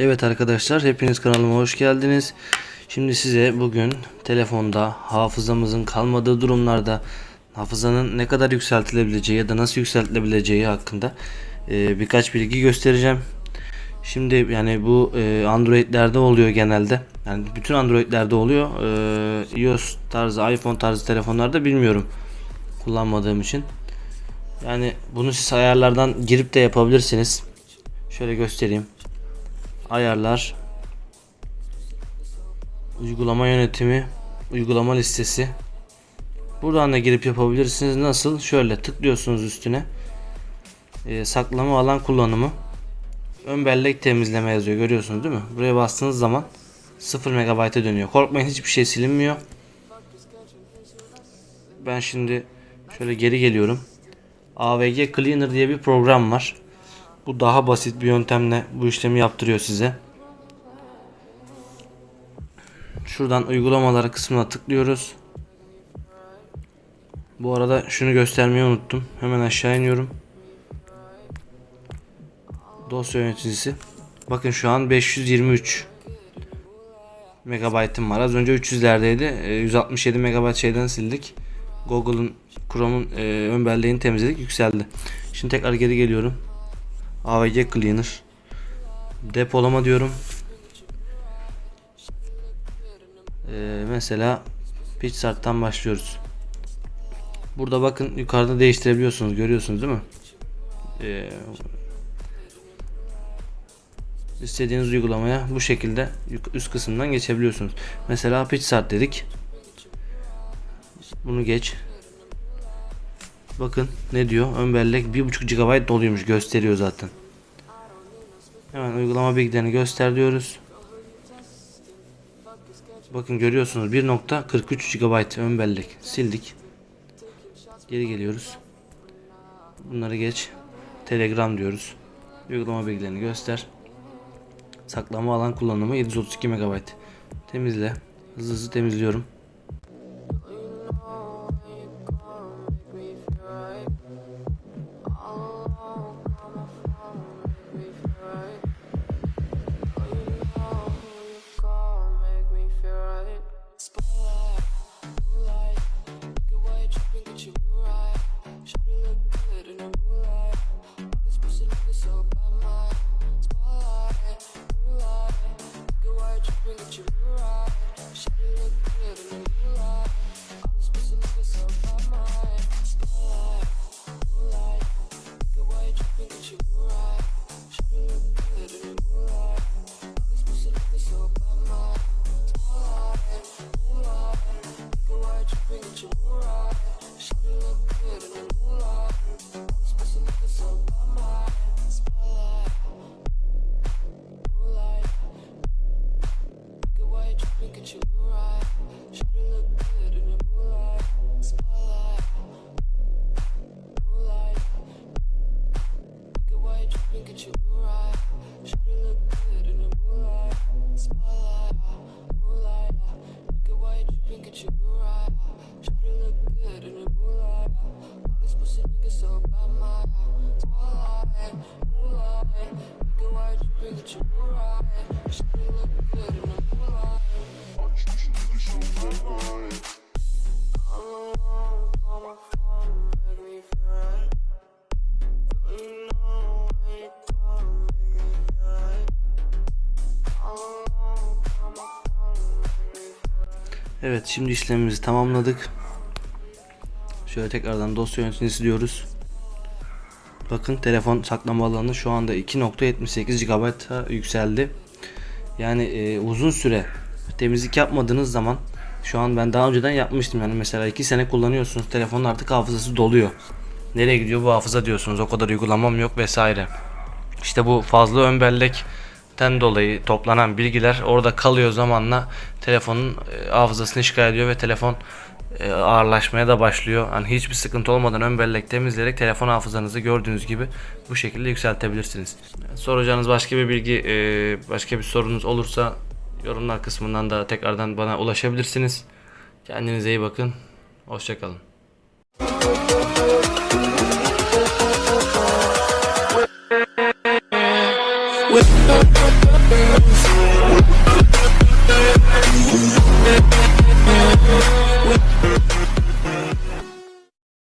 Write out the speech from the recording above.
Evet arkadaşlar hepiniz kanalıma hoş geldiniz. Şimdi size bugün telefonda hafızamızın kalmadığı durumlarda hafızanın ne kadar yükseltilebileceği ya da nasıl yükseltilebileceği hakkında e, birkaç bilgi göstereceğim. Şimdi yani bu e, Android'lerde oluyor genelde. Yani bütün Android'lerde oluyor. E, iOS tarzı, iPhone tarzı telefonlarda bilmiyorum. Kullanmadığım için. Yani bunu siz ayarlardan girip de yapabilirsiniz. Şöyle göstereyim. Ayarlar. Uygulama yönetimi. Uygulama listesi. Buradan da girip yapabilirsiniz. Nasıl? Şöyle tıklıyorsunuz üstüne. Ee, saklama alan kullanımı. Ön bellek temizleme yazıyor. Görüyorsunuz değil mi? Buraya bastığınız zaman 0 MB'a dönüyor. Korkmayın hiçbir şey silinmiyor. Ben şimdi şöyle geri geliyorum. AVG Cleaner diye bir program var. Bu daha basit bir yöntemle bu işlemi yaptırıyor size. Şuradan uygulamalar kısmına tıklıyoruz. Bu arada şunu göstermeyi unuttum. Hemen aşağı iniyorum. Dosya yöneticisi. Bakın şu an 523 megabaytım var. Az önce 300'lerdeydi. E, 167 megabayt şeyden sildik. Google'ın Chrome'un e, ön belleğini temizledik. Yükseldi. Şimdi tekrar geri geliyorum. AVG Cleaner. Depolama diyorum. Ee, mesela PixArt'tan başlıyoruz. Burada bakın yukarıda değiştirebiliyorsunuz. Görüyorsunuz değil mi? Ee, istediğiniz uygulamaya bu şekilde üst kısımdan geçebiliyorsunuz. Mesela PixArt dedik. Bunu geç. Bakın ne diyor? Ön bellek 1.5 GB doluymuş gösteriyor zaten. Hemen uygulama bilgilerini göster diyoruz. Bakın görüyorsunuz 1.43 GB ön bellek sildik. Geri geliyoruz. Bunları geç. Telegram diyoruz. Uygulama bilgilerini göster. Saklama alan kullanımı 732 MB. Temizle. Hızlı hızlı temizliyorum. Evet şimdi işlemimizi tamamladık. Şöyle tekrardan dosya yöneticisi diyoruz. Bakın telefon saklama alanı şu anda 2.78 GB yükseldi. Yani e, uzun süre temizlik yapmadığınız zaman şu an ben daha önceden yapmıştım yani mesela 2 sene kullanıyorsunuz telefonun artık hafızası doluyor. Nereye gidiyor bu hafıza diyorsunuz o kadar uygulamam yok vesaire. İşte bu fazla ön bellekten dolayı toplanan bilgiler orada kalıyor zamanla telefonun e, hafızasını işgal ediyor ve telefon e, ağırlaşmaya da başlıyor. Hani hiçbir sıkıntı olmadan ön bellek temizleyerek telefon hafızanızı gördüğünüz gibi bu şekilde yükseltebilirsiniz. Soracağınız başka bir bilgi, e, başka bir sorunuz olursa yorumlar kısmından da tekrardan bana ulaşabilirsiniz. Kendinize iyi bakın. Hoşçakalın. We'll